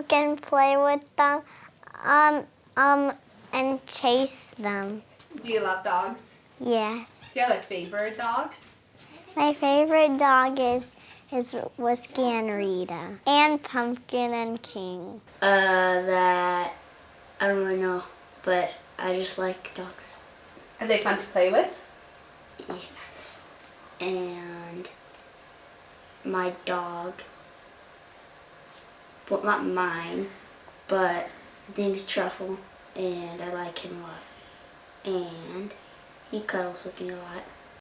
You can play with them um, um, and chase them. Do you love dogs? Yes. Do you have a favorite dog? My favorite dog is is Whiskey and Rita. And Pumpkin and King. Uh, that I don't really know, but I just like dogs. Are they fun to play with? Yes. And my dog, well, not mine, but his name is Truffle, and I like him a lot. And he cuddles with me a lot.